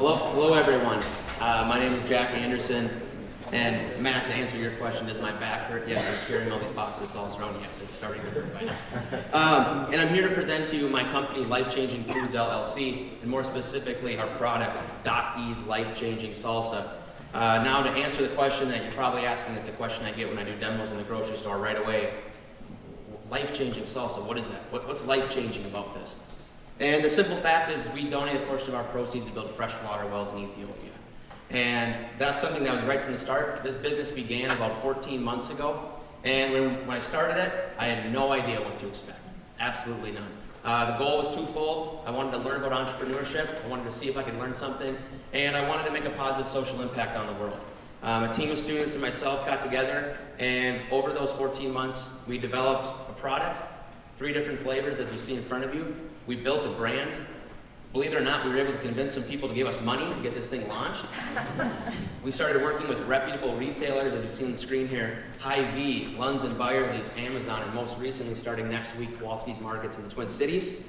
Hello, hello everyone. Uh, my name is Jack Anderson, and Matt, to answer your question, does my back hurt yet from carrying all these boxes all around? Yes, it's starting to hurt by now. Um, and I'm here to present to you my company, Life Changing Foods LLC, and more specifically, our product, Doc E's Life Changing Salsa. Uh, now, to answer the question that you're probably asking, it's a question I get when I do demos in the grocery store right away. Life Changing Salsa, what is that? What, what's life changing about this? And the simple fact is we donate a portion of our proceeds to build freshwater wells in Ethiopia. And that's something that was right from the start. This business began about 14 months ago. And when, when I started it, I had no idea what to expect. Absolutely none. Uh, the goal was twofold. I wanted to learn about entrepreneurship. I wanted to see if I could learn something. And I wanted to make a positive social impact on the world. Um, a team of students and myself got together, and over those 14 months, we developed a product, three different flavors as you see in front of you, we built a brand. Believe it or not, we were able to convince some people to give us money to get this thing launched. we started working with reputable retailers, as you see on the screen here, Hy-Vee, Lunds and Byerly's, Amazon, and most recently, starting next week, Kowalski's Markets in the Twin Cities.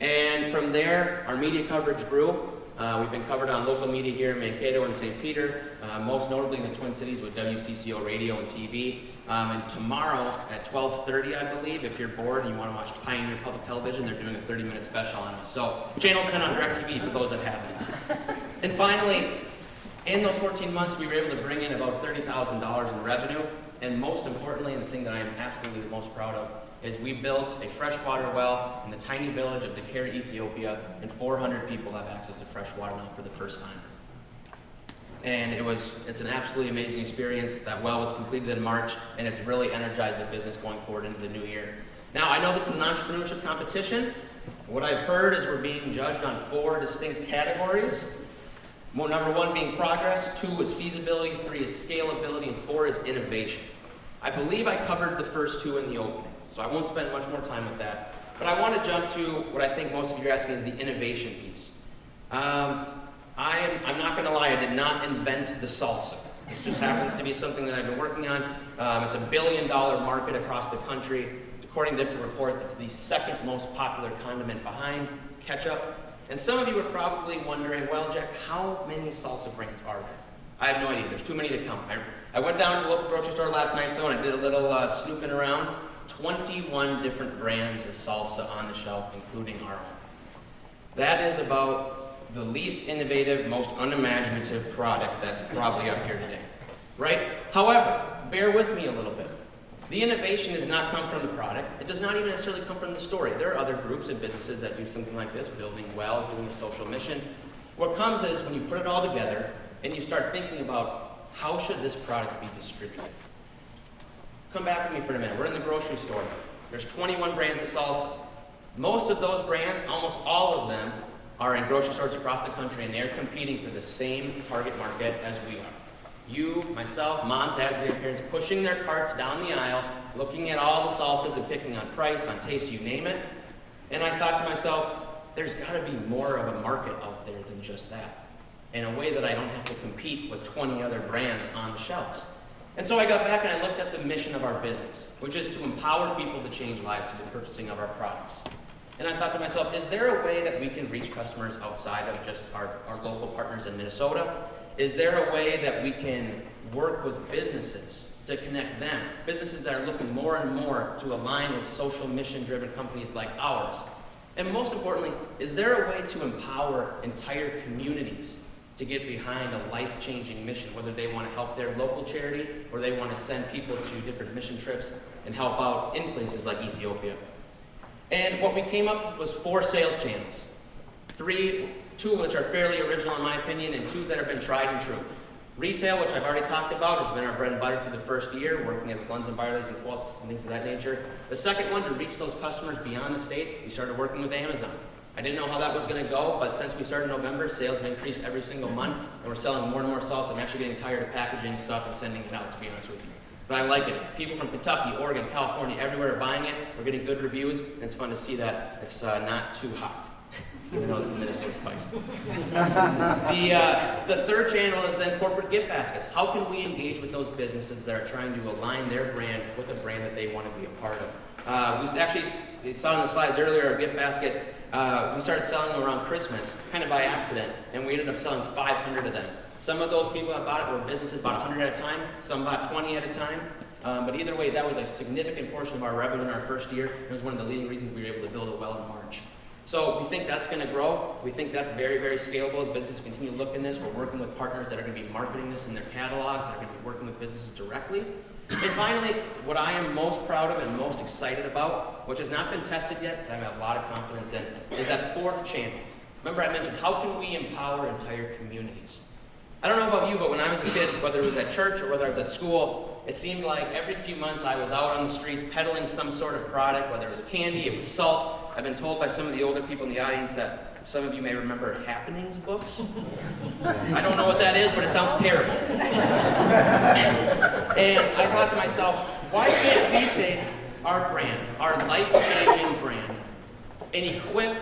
And from there, our media coverage grew. Uh, we've been covered on local media here in Mankato and St. Peter, uh, most notably in the Twin Cities with WCCO radio and TV. Um, and tomorrow at 12.30, I believe, if you're bored and you want to watch Pioneer Public Television, they're doing a 30-minute special on us. So Channel 10 on DirecTV for those that haven't. and finally, in those 14 months, we were able to bring in about $30,000 in revenue. And most importantly, and the thing that I am absolutely the most proud of, is we built a freshwater well in the tiny village of Decare, Ethiopia, and 400 people have access to fresh water now for the first time. And it was, it's an absolutely amazing experience. That well was completed in March, and it's really energized the business going forward into the new year. Now, I know this is an entrepreneurship competition. What I've heard is we're being judged on four distinct categories. Number one being progress, two is feasibility, three is scalability, and four is innovation. I believe I covered the first two in the opening. So I won't spend much more time with that. But I want to jump to what I think most of you are asking is the innovation piece. Um, I am, I'm not going to lie, I did not invent the salsa. This just happens to be something that I've been working on. Um, it's a billion dollar market across the country. According to different reports, it's the second most popular condiment behind ketchup. And some of you are probably wondering, well, Jack, how many salsa brands are there? I have no idea. There's too many to count. I, I went down to the local grocery store last night, though, and I did a little uh, snooping around. 21 different brands of salsa on the shelf, including our own. That is about the least innovative, most unimaginative product that's probably up here today, right? However, bear with me a little bit. The innovation does not come from the product. It does not even necessarily come from the story. There are other groups and businesses that do something like this, building well, doing a social mission. What comes is when you put it all together and you start thinking about how should this product be distributed? Come back with me for a minute. We're in the grocery store. There's 21 brands of salsa. Most of those brands, almost all of them, are in grocery stores across the country, and they're competing for the same target market as we are. You, myself, moms, dads, grandparents, pushing their carts down the aisle, looking at all the salsas and picking on price, on taste, you name it. And I thought to myself, there's got to be more of a market out there than just that. In a way that I don't have to compete with 20 other brands on the shelves. And so I got back and I looked at the mission of our business, which is to empower people to change lives through the purchasing of our products. And I thought to myself, is there a way that we can reach customers outside of just our, our local partners in Minnesota? Is there a way that we can work with businesses to connect them? Businesses that are looking more and more to align with social mission-driven companies like ours. And most importantly, is there a way to empower entire communities to get behind a life-changing mission, whether they want to help their local charity or they want to send people to different mission trips and help out in places like Ethiopia. And what we came up with was four sales channels. Three, two of which are fairly original in my opinion, and two that have been tried and true. Retail, which I've already talked about, has been our bread and butter for the first year, working at Lunds and Byerly's and Kowalski's and things of that nature. The second one, to reach those customers beyond the state, we started working with Amazon. I didn't know how that was going to go, but since we started in November, sales have increased every single month, and we're selling more and more sauce. I'm actually getting tired of packaging stuff and sending it out, to be honest with you. But I like it. People from Kentucky, Oregon, California, everywhere are buying it. We're getting good reviews, and it's fun to see that it's uh, not too hot, even though it's the Minnesota Spice. the, uh, the third channel is then corporate gift baskets. How can we engage with those businesses that are trying to align their brand with a brand that they want to be a part of? Uh, we actually saw in the slides earlier, our gift basket uh, we started selling them around Christmas, kind of by accident, and we ended up selling 500 of them. Some of those people that bought it were businesses bought 100 at a time, some bought 20 at a time. Um, but either way, that was a significant portion of our revenue in our first year. It was one of the leading reasons we were able to build a well in March. So we think that's going to grow. We think that's very, very scalable as businesses continue to look in this. We're working with partners that are going to be marketing this in their catalogs, that are going to be working with businesses directly. And finally, what I am most proud of and most excited about, which has not been tested yet, but I have a lot of confidence in, is that fourth channel. Remember I mentioned, how can we empower entire communities? I don't know about you, but when I was a kid, whether it was at church or whether I was at school, it seemed like every few months I was out on the streets peddling some sort of product, whether it was candy, it was salt. I've been told by some of the older people in the audience that some of you may remember Happenings books. I don't know what that is, but it sounds terrible. and I thought to myself, why can't we take our brand, our life-changing brand, and equip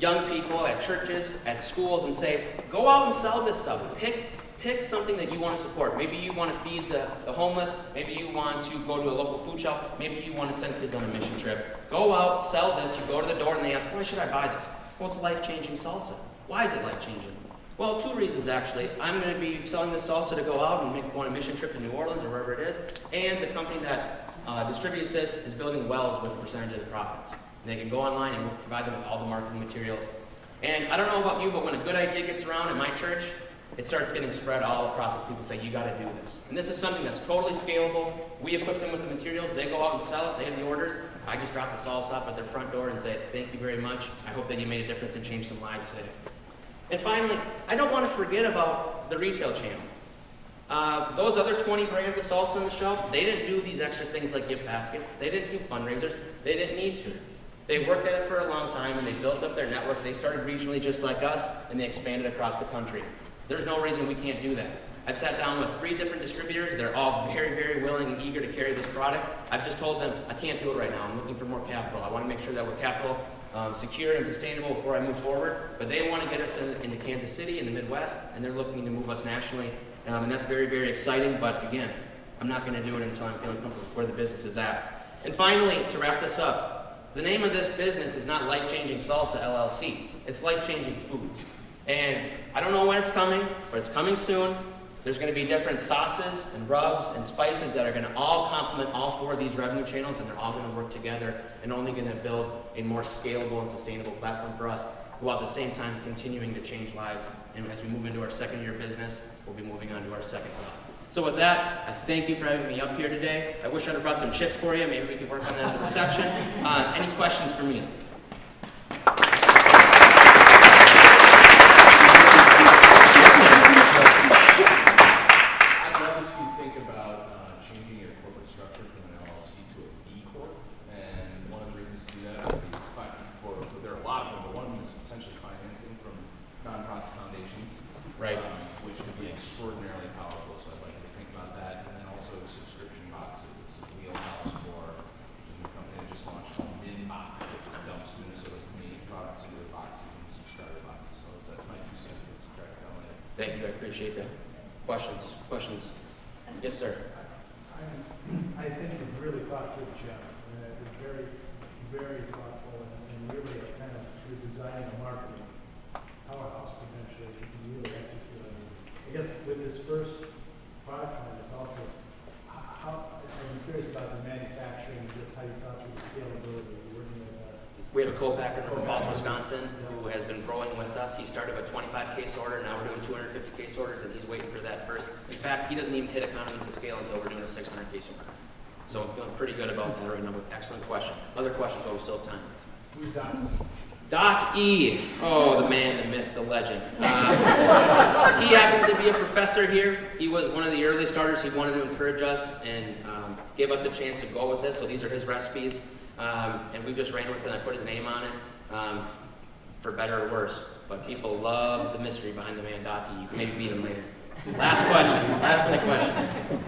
young people at churches, at schools, and say, go out and sell this stuff. Pick, pick something that you want to support. Maybe you want to feed the, the homeless. Maybe you want to go to a local food shop. Maybe you want to send kids on a mission trip. Go out, sell this. You go to the door and they ask, why should I buy this? Well, it's life-changing salsa. Why is it life-changing? Well, two reasons actually. I'm going to be selling this salsa to go out and make one a mission trip to New Orleans or wherever it is, and the company that uh, distributes this is building wells with a percentage of the profits. They can go online and we'll provide them with all the marketing materials. And I don't know about you, but when a good idea gets around in my church, it starts getting spread all across as people say, you got to do this. And this is something that's totally scalable. We equip them with the materials. They go out and sell it. They have the orders. I just drop the salsa off at their front door and say, thank you very much. I hope that you made a difference and changed some lives today. And finally, I don't want to forget about the retail channel. Uh, those other 20 brands of salsa on the shelf, they didn't do these extra things like gift baskets. They didn't do fundraisers. They didn't need to. They worked at it for a long time and they built up their network. They started regionally just like us and they expanded across the country. There's no reason we can't do that. I've sat down with three different distributors. They're all very, very willing and eager to carry this product. I've just told them, I can't do it right now. I'm looking for more capital. I want to make sure that we're capital um, secure and sustainable before I move forward. But they want to get us in, into Kansas City in the Midwest, and they're looking to move us nationally. Um, and that's very, very exciting. But again, I'm not going to do it until I'm feeling comfortable where the business is at. And finally, to wrap this up, the name of this business is not Life Changing Salsa LLC. It's Life Changing Foods. And I don't know when it's coming, but it's coming soon. There's going to be different sauces and rubs and spices that are going to all complement all four of these revenue channels, and they're all going to work together and only going to build a more scalable and sustainable platform for us, while at the same time continuing to change lives. And as we move into our second year of business, we'll be moving on to our second job. So with that, I thank you for having me up here today. I wish I'd have brought some chips for you. Maybe we could work on that at the reception. Uh, any questions for me? Yes, sir. I'd love to see you think about uh, changing your corporate structure from an LLC to a B Corp. And one of the reasons to do that would be fi- for, for- there are a lot of them, but one of them is potentially financing from nonprofit foundations. Right. um, Which would be extraordinarily powerful, so I'd like you to think about that. And then also subscription boxes, this is wheelhouse for the new company that just launched called Minbox, which is dumps Minnesota community products into the boxes and subscriber boxes. So that's my two cents, that's correct, LA. Thank you, I appreciate that. Questions? Questions? Yes, sir. I I think you've really thought through the gems, and it's very, very thoughtful, and and really kind of, you're designing a marketing powerhouse potentially, you can really execute on it. I guess with this first product line, it's also, how, I'm curious about the manufacturing, just how you thought through the scalability, you're working with, We have a co-packer from Falls, Wisconsin, who has been growing with us. He started with 25 case order, and now we're doing 250 case orders, and he's waiting for that first. In fact, he doesn't even hit economies of scale until we're doing a 600 case order. So I'm feeling pretty good about that right now. Excellent question. Other questions, but we still have time. who's done? Doc E. Oh, the man, the myth, the legend. Uh, he happened to be a professor here. He was one of the early starters. He wanted to encourage us and um, gave us a chance to go with this. So these are his recipes. Um, and we just ran with it and I put his name on it, um, for better or worse. But people love the mystery behind the man, Doc E. You can maybe meet him later. Last questions. Last minute questions.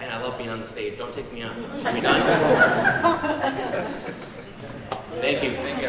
And I love being on the stage. Don't take me off. Are we done? Thank you. Thank you.